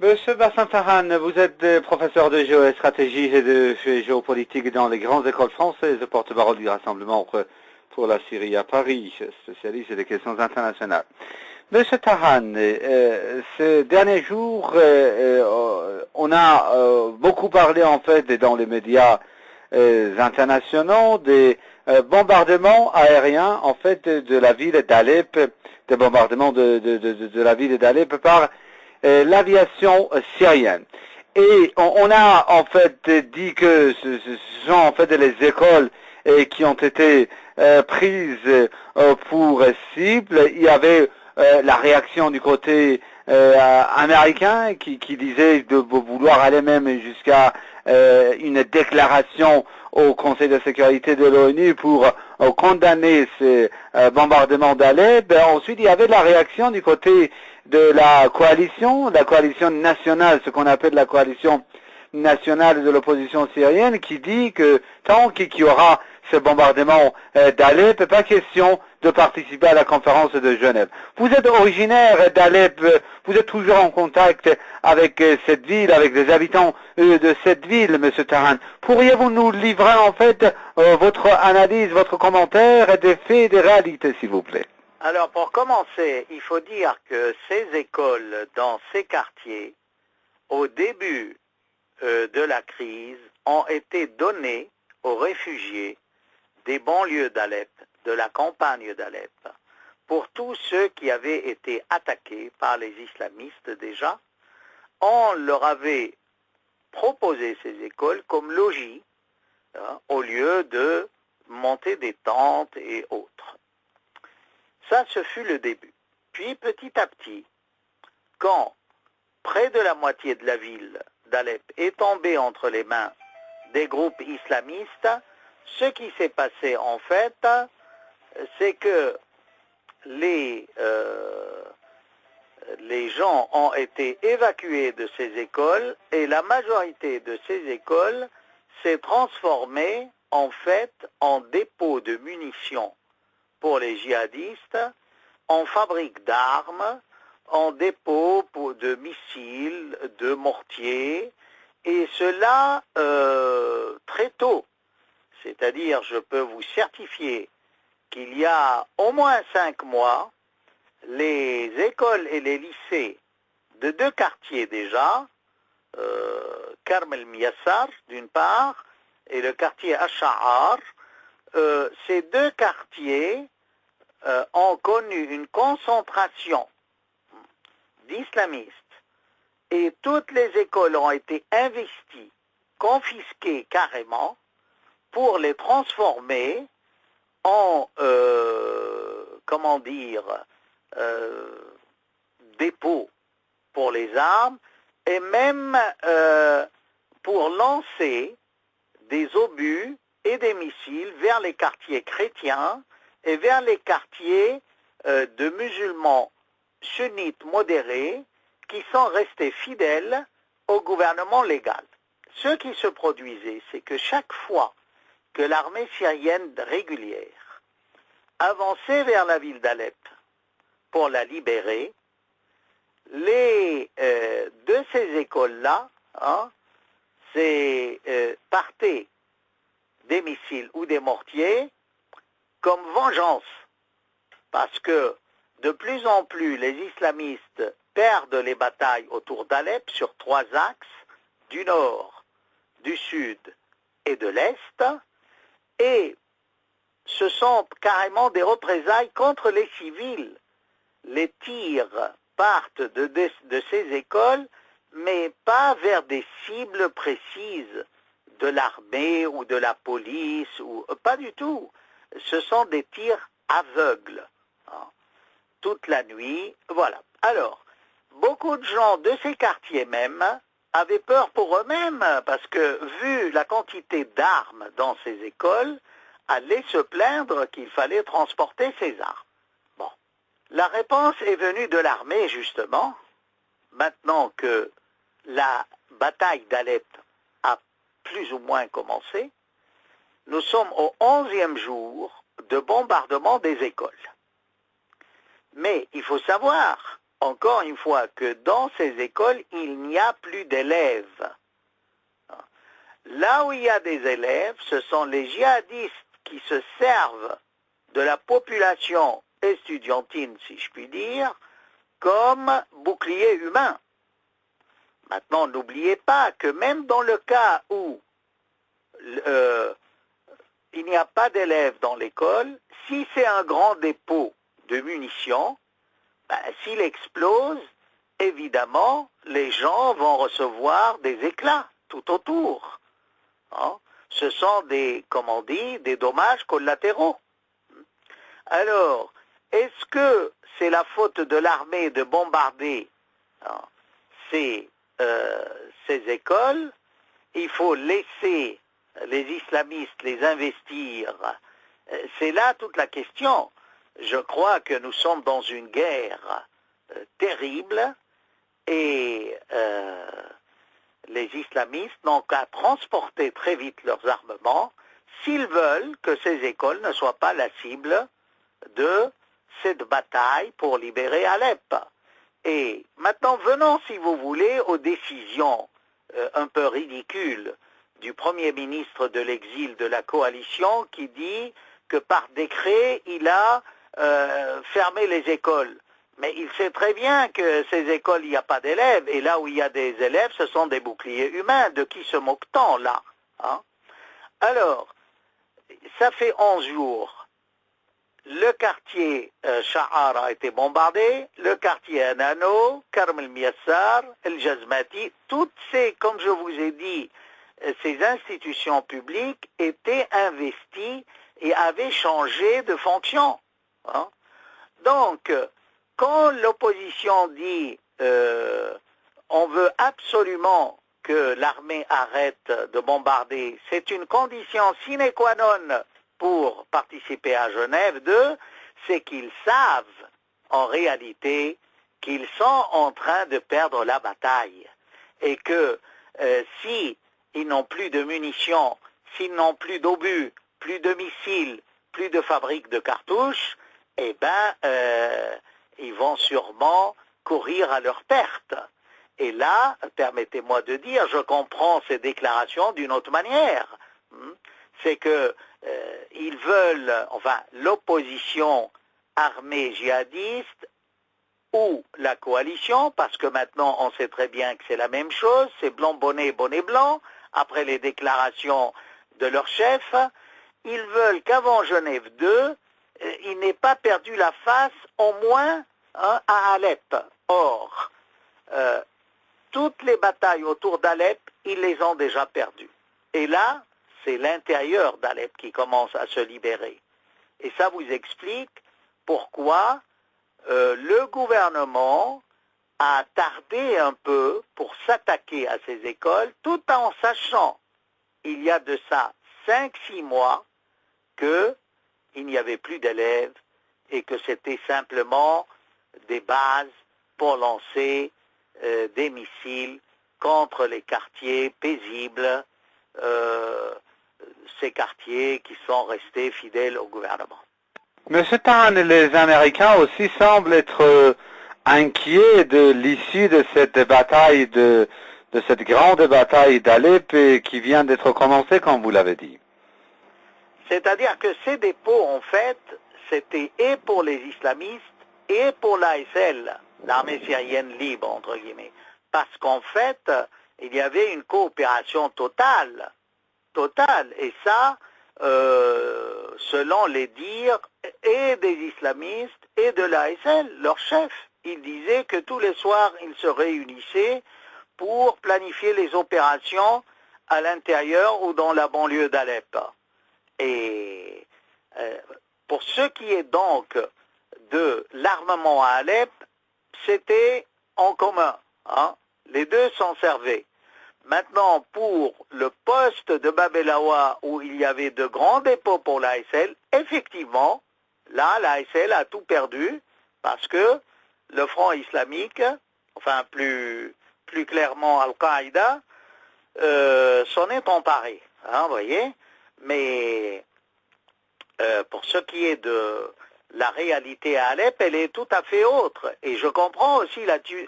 Monsieur Bassin Tahan, vous êtes professeur de géostratégie et de géopolitique dans les grandes écoles françaises, porte-parole du Rassemblement pour la Syrie à Paris, spécialiste des questions internationales. Monsieur Tahan, euh, ces derniers jours, euh, euh, on a beaucoup parlé en fait dans les médias internationaux des bombardements aériens en fait de la ville d'Alep, des bombardements de, de la ville d'Alep par l'aviation syrienne. Et on, a en fait dit que ce, sont en fait les écoles qui ont été prises pour cible. Il y avait euh, la réaction du côté euh, américain qui, disait de vouloir aller même jusqu'à euh, une déclaration au Conseil de sécurité de l'ONU pour condamner ces bombardements d'Alep. Ben, ensuite, il y avait la réaction du côté de la coalition, la coalition nationale, ce qu'on appelle la coalition nationale de l'opposition syrienne, qui dit que tant qu'il y aura ce bombardement d'Alep, pas question de participer à la conférence de Genève. Vous êtes originaire d'Alep, vous êtes toujours en contact avec euh, cette ville, avec les habitants euh, de cette ville, Monsieur Taran. Pourriez-vous nous livrer en fait euh, votre analyse, votre commentaire des faits et des réalités, s'il vous plaît? Alors pour commencer, il faut dire que ces écoles dans ces quartiers, au début de la crise, ont été données aux réfugiés des banlieues d'Alep de la campagne d'Alep pour tous ceux qui avaient été attaqués par les islamistes déjà, on leur avait proposé ces écoles comme logis hein, au lieu de monter des tentes et autres. Ça, ce fut le début. Puis petit à petit, quand près de la moitié de la ville d'Alep est tombée entre les mains des groupes islamistes, ce qui s'est passé en fait, c'est que les, euh, les gens ont été évacués de ces écoles et la majorité de ces écoles s'est transformée en fait en dépôt de munitions pour les djihadistes, en fabrique d'armes, en dépôt de missiles, de mortiers, et cela euh, très tôt. C'est-à-dire, je peux vous certifier qu'il y a au moins cinq mois, les écoles et les lycées de deux quartiers déjà, euh, Karmel Miyassar d'une part, et le quartier Asha'ar, euh, ces deux quartiers euh, ont connu une concentration d'islamistes et toutes les écoles ont été investies, confisquées carrément pour les transformer en, euh, comment dire, euh, dépôt pour les armes et même euh, pour lancer des obus et des missiles vers les quartiers chrétiens et vers les quartiers de musulmans sunnites modérés qui sont restés fidèles au gouvernement légal. Ce qui se produisait, c'est que chaque fois que l'armée syrienne régulière avançait vers la ville d'Alep pour la libérer, les, euh, de ces écoles-là, hein, euh, partaient des missiles ou des mortiers comme vengeance, parce que de plus en plus les islamistes perdent les batailles autour d'Alep sur trois axes, du nord, du sud et de l'est, et ce sont carrément des représailles contre les civils. Les tirs partent de, ces écoles, mais pas vers des cibles précises de l'armée ou de la police, ou pas du tout. Ce sont des tirs aveugles. Hein. Toute la nuit, voilà. Alors, beaucoup de gens de ces quartiers même avaient peur pour eux-mêmes, parce que vu la quantité d'armes dans ces écoles, allaient se plaindre qu'il fallait transporter ces armes. Bon. La réponse est venue de l'armée, justement, maintenant que la bataille d'Alep a plus ou moins commencé. Nous sommes au onzième jour de bombardement des écoles. Mais il faut savoir encore une fois, que dans ces écoles, il n'y a plus d'élèves. Là où il y a des élèves, ce sont les djihadistes qui se servent de la population estudiantine, si je puis dire, comme bouclier humain. Maintenant, n'oubliez pas que même dans le cas où euh, il n'y a pas d'élèves dans l'école, si c'est un grand dépôt de munitions, ben, s'il explose, évidemment, les gens vont recevoir des éclats tout autour. Hein. Ce sont des, comme on dit, des dommages collatéraux. Alors, est-ce que c'est la faute de l'armée de bombarder hein, ces, euh, ces écoles? Il faut laisser les islamistes les investir. Euh, c'est là toute la question. Je crois que nous sommes dans une guerre euh, terrible et les islamistes n'ont qu'à transporter très vite leurs armements s'ils veulent que ces écoles ne soient pas la cible de cette bataille pour libérer Alep. Et maintenant, venons, si vous voulez, aux décisions euh, un peu ridicules du Premier ministre de l'exil de la coalition qui dit que par décret, il a euh, fermé les écoles. Mais il sait très bien que ces écoles, il n'y a pas d'élèves, et là où il y a des élèves, ce sont des boucliers humains. De qui se moque-t-on là hein? Alors, ça fait 11 jours. Le quartier euh, a été bombardé, le quartier Anano, Karm el-Miassar, el-Jazmati, toutes ces, comme je vous ai dit, euh, ces institutions publiques étaient investies et avaient changé de fonction. Hein? Donc, quand l'opposition dit euh, on veut absolument que l'armée arrête de bombarder, c'est une condition sine qua non pour participer à Genève 2, c'est qu'ils savent en réalité qu'ils sont en train de perdre la bataille et que euh, si n'ont plus de munitions, s'ils n'ont plus d'obus, plus de missiles, plus de fabriques de cartouches, eh ben euh, ils vont sûrement courir à leur perte. Et là, permettez-moi de dire, je comprends ces déclarations d'une autre manière. Hmm? C'est que euh, ils veulent, enfin, l'opposition armée djihadiste ou la coalition, parce que maintenant on sait très bien que c'est la même chose, c'est blanc bonnet, bonnet blanc, après les déclarations de leur chef, ils veulent qu'avant Genève 2, euh, il n'ait pas perdu la face au moins hein, à Alep. Or, euh, toutes les batailles autour d'Alep, ils les ont déjà perdues. Et là, c'est l'intérieur d'Alep qui commence à se libérer. Et ça vous explique pourquoi euh, le gouvernement a tardé un peu pour s'attaquer à ces écoles, tout en sachant, il y a de ça 5-6 mois, que il n'y avait plus d'élèves et que c'était simplement des bases pour lancer euh, des missiles contre les quartiers paisibles, euh, ces quartiers qui sont restés fidèles au gouvernement. Monsieur Tan, les Américains aussi semblent être euh, inquiets de l'issue de cette bataille, de, de cette grande bataille d'Alep qui vient d'être commencée, comme vous l'avez dit. C'est-à-dire que ces dépôts, en fait, c'était et pour les islamistes et pour l'ASL, l'armée syrienne libre, entre guillemets. Parce qu'en fait, il y avait une coopération totale, totale. Et ça, euh, selon les dires et des islamistes et de l'ASL, leur chef. Il disait que tous les soirs, ils se réunissaient pour planifier les opérations à l'intérieur ou dans la banlieue d'Alep. Et euh, pour ce qui est donc de l'armement à Alep, c'était en commun. Hein. Les deux s'en servaient. Maintenant, pour le poste de Babelawa où il y avait de grands dépôts pour l'ASL, effectivement, là, l'ASL a tout perdu parce que le Front islamique, enfin plus, plus clairement Al-Qaïda, euh, s'en est emparé. Hein, voyez mais euh, pour ce qui est de la réalité à Alep, elle est tout à fait autre. Et je comprends aussi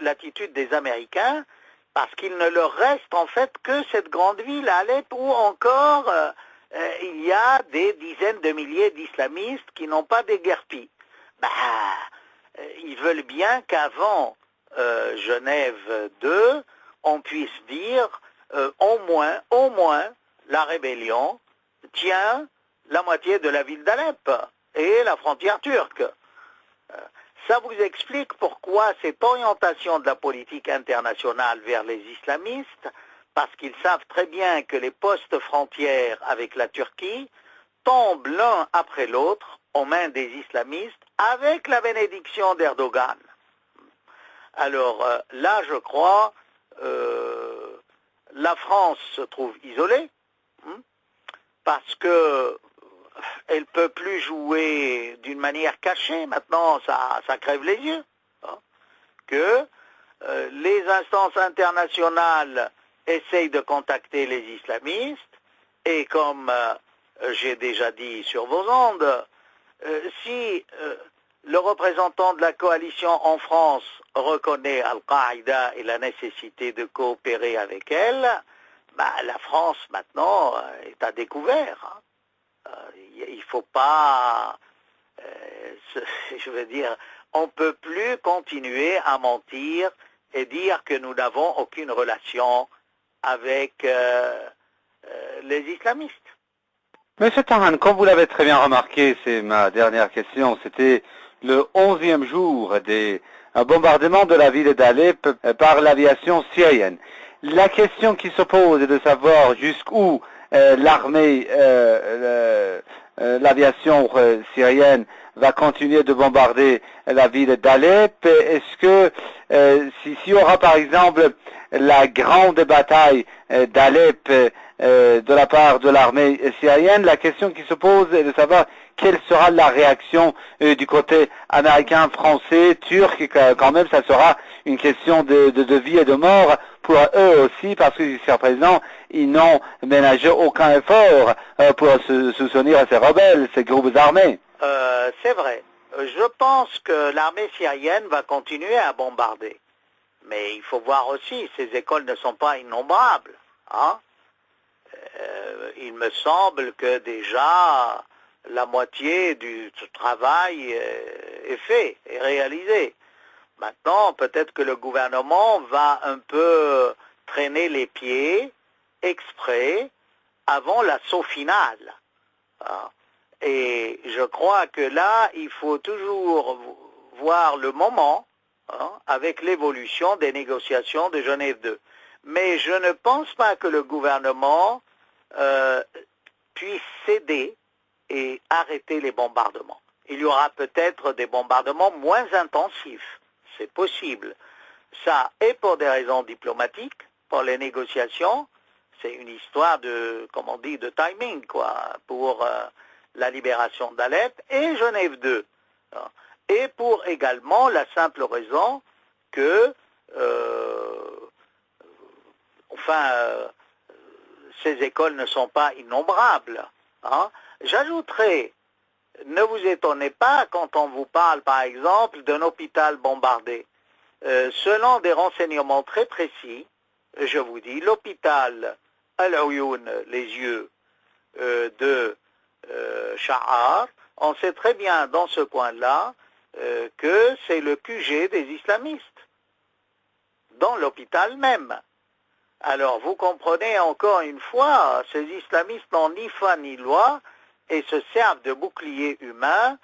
l'attitude des Américains, parce qu'il ne leur reste en fait que cette grande ville, Alep, où encore euh, euh, il y a des dizaines de milliers d'islamistes qui n'ont pas déguerpi. Bah, ils veulent bien qu'avant Genève 2, on puisse dire au moins, au moins, la rébellion tient la moitié de la ville d'Alep et la frontière turque. Ça vous explique pourquoi cette orientation de la politique internationale vers les islamistes, parce qu'ils savent très bien que les postes frontières avec la Turquie tombent l'un après l'autre aux mains des islamistes avec la bénédiction d'Erdogan. Alors euh, là, je crois, euh, la France se trouve isolée, hein, parce que elle ne peut plus jouer d'une manière cachée, maintenant ça, ça crève les yeux, hein. que euh, les instances internationales essayent de contacter les islamistes, et comme euh, j'ai déjà dit sur vos ondes, euh, si le représentant de la coalition en France reconnaît Al-Qaïda et la nécessité de coopérer avec elle, bah, la France maintenant est à découvert. Hein il ne faut pas, euh, je veux dire, on ne peut plus continuer à mentir et dire que nous n'avons aucune relation avec euh, euh, les islamistes. Monsieur Taran, comme vous l'avez très bien remarqué, c'est ma dernière question, c'était le onzième jour des bombardements de la ville d'Alep par l'aviation syrienne. La question qui se pose est de savoir jusqu'où l'armée euh, l'aviation euh, syrienne va continuer de bombarder la ville d'Alep. Est-ce que euh, s'il y aura par exemple la grande bataille d'Alep de la part de l'armée syrienne, la question qui se pose est de savoir quelle sera la réaction du côté américain, français, turc, quand même ça sera une question de, vie et de mort pour eux aussi, parce que jusqu'à présent, ils n'ont ménagé aucun effort euh, pour se soutenir à ces rebelles, ces groupes armés. Euh, c'est vrai. Je pense que l'armée syrienne va continuer à bombarder. Mais il faut voir aussi, ces écoles ne sont pas innombrables. Hein. Euh, il me semble que déjà la moitié du travail est fait, est réalisé. Maintenant, peut-être que le gouvernement va un peu traîner les pieds exprès avant l'assaut final. Hein. Et je crois que là, il faut toujours voir le moment hein, avec l'évolution des négociations de Genève 2. Mais je ne pense pas que le gouvernement euh, puisse céder et arrêter les bombardements. Il y aura peut-être des bombardements moins intensifs c'est possible. Ça est pour des raisons diplomatiques, pour les négociations, c'est une histoire de, comme on dit, de timing, quoi, pour euh, la libération d'Alep et Genève 2. Hein. Et pour également la simple raison que, euh, enfin, euh, ces écoles ne sont pas innombrables. Hein. J'ajouterai ne vous étonnez pas quand on vous parle, par exemple, d'un hôpital bombardé. Euh, selon des renseignements très précis, je vous dis, l'hôpital al les yeux euh, de euh, Shahar, on sait très bien dans ce coin-là que c'est le QG des islamistes, dans l'hôpital même. Alors vous comprenez encore une fois, ces islamistes n'ont ni foi ni loi, et se servent de boucliers humains,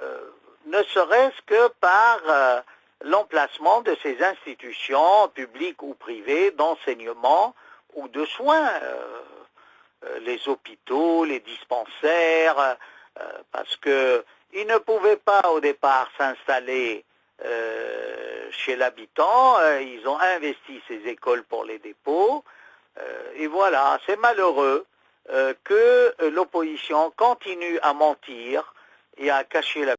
euh, ne serait-ce que par euh, l'emplacement de ces institutions publiques ou privées d'enseignement ou de soins, euh, les hôpitaux, les dispensaires, parce qu'ils ne pouvaient pas au départ s'installer chez l'habitant, ils ont investi ces écoles pour les dépôts, et voilà, c'est malheureux. Euh, que l'opposition continue à mentir et à cacher la